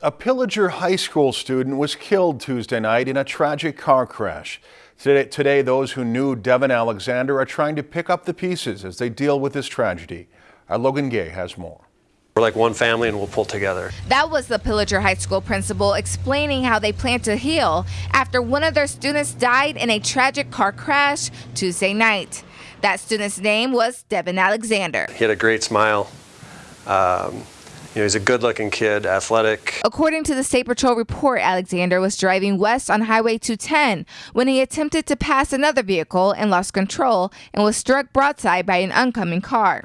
A Pillager High School student was killed Tuesday night in a tragic car crash. Today, today, those who knew Devin Alexander are trying to pick up the pieces as they deal with this tragedy. Our Logan Gay has more. We're like one family and we'll pull together. That was the Pillager High School principal explaining how they plan to heal after one of their students died in a tragic car crash Tuesday night. That student's name was Devin Alexander. He had a great smile. Um, you know, he's a good-looking kid, athletic. According to the State Patrol report, Alexander was driving west on Highway 210 when he attempted to pass another vehicle and lost control and was struck broadside by an oncoming car.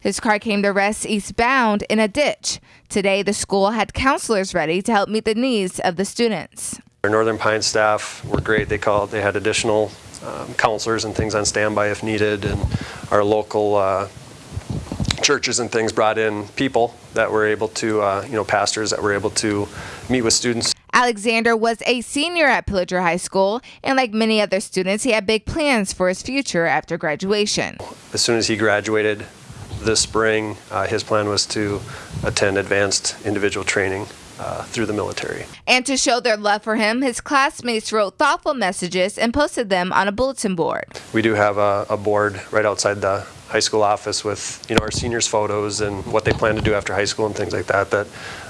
His car came to rest eastbound in a ditch. Today, the school had counselors ready to help meet the needs of the students. Our Northern Pine staff were great. They called. They had additional um, counselors and things on standby if needed, and our local uh, churches and things brought in people that were able to, uh, you know, pastors that were able to meet with students. Alexander was a senior at Pillager High School, and like many other students, he had big plans for his future after graduation. As soon as he graduated this spring, uh, his plan was to attend advanced individual training uh, through the military. And to show their love for him, his classmates wrote thoughtful messages and posted them on a bulletin board. We do have a, a board right outside the high school office with you know our seniors photos and what they plan to do after high school and things like that that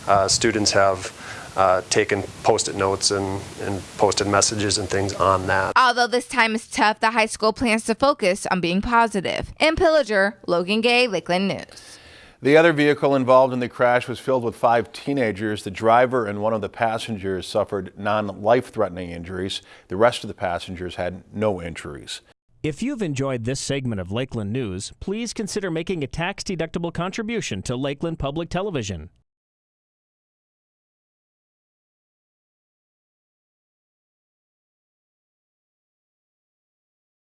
uh, students have uh, taken post-it notes and, and posted messages and things on that. Although this time is tough, the high school plans to focus on being positive. In Pillager, Logan Gay, Lakeland News. The other vehicle involved in the crash was filled with five teenagers. The driver and one of the passengers suffered non-life-threatening injuries. The rest of the passengers had no injuries. If you've enjoyed this segment of Lakeland News, please consider making a tax-deductible contribution to Lakeland Public Television.